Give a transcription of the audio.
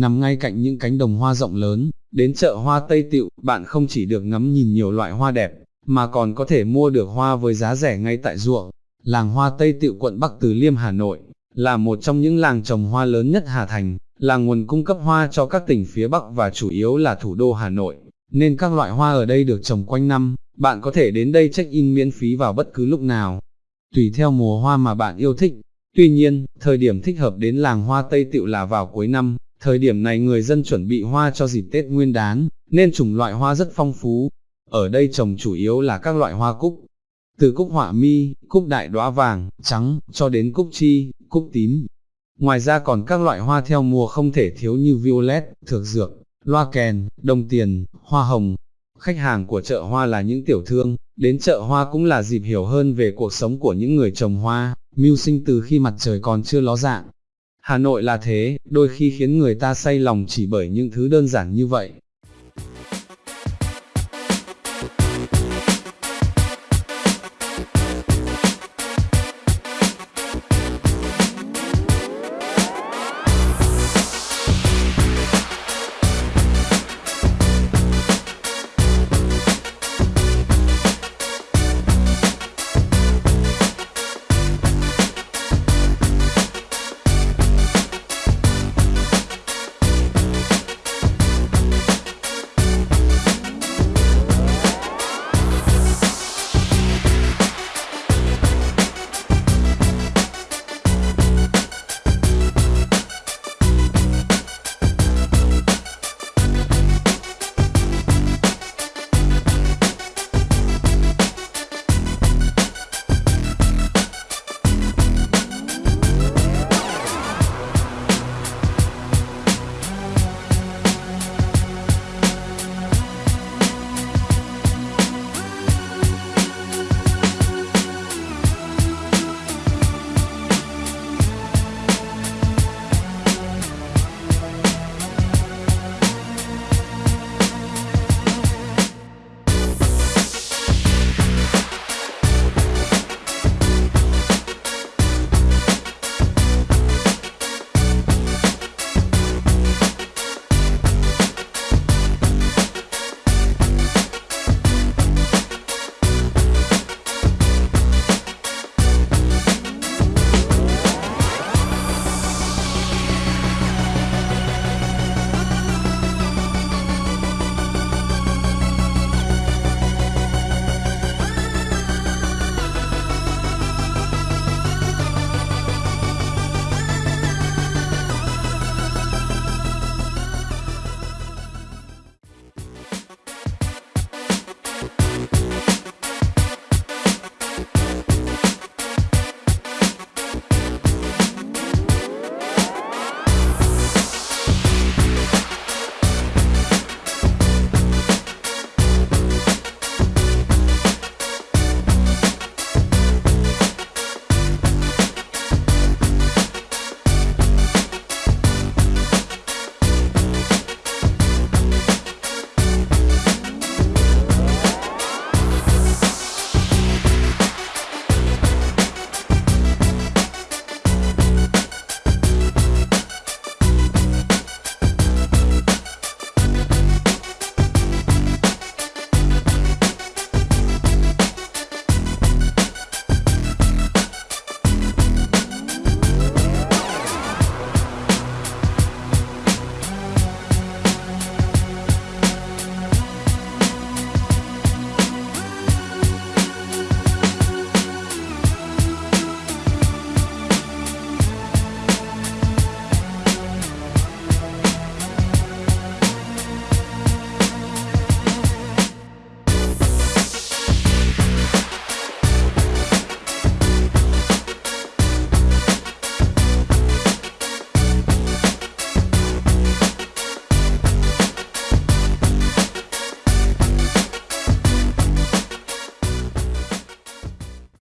nằm ngay cạnh những cánh đồng hoa rộng lớn, đến chợ hoa Tây Tịu, bạn không chỉ được ngắm nhìn nhiều loại hoa đẹp, mà còn có thể mua được hoa với giá rẻ ngay tại ruộng. Làng hoa Tây Tịu quận Bắc Từ Liêm Hà Nội, là một trong những làng trồng hoa lớn nhất Hà Thành, là nguồn cung cấp hoa cho các tỉnh phía Bắc và chủ yếu là thủ đô Hà Nội, nên các loại hoa ở đây được trồng quanh năm, bạn có thể đến đây check-in miễn phí vào bất cứ lúc nào, tùy theo mùa hoa mà bạn yêu thích. Tuy nhiên, thời điểm thích hợp đến làng hoa Tây Tịu là vào cuối năm, thời điểm này người dân chuẩn bị hoa cho dịp Tết Nguyên đán, nên chủng loại hoa rất phong phú. Ở đây trồng chủ yếu là các loại hoa cúc, từ cúc họa mi, cúc đại đóa vàng, trắng, cho đến cúc chi, cúc tím. Ngoài ra còn các loại hoa theo mùa không thể thiếu như violet, thược dược, loa kèn, đồng tiền, hoa hồng. Khách hàng của chợ hoa là những tiểu thương, đến chợ hoa cũng là dịp hiểu hơn về cuộc sống của những người trồng hoa, mưu sinh từ khi mặt trời còn chưa ló dạng. Hà Nội là thế, đôi khi khiến người ta say lòng chỉ bởi những thứ đơn giản như vậy.